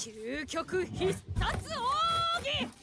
究極必殺奥義。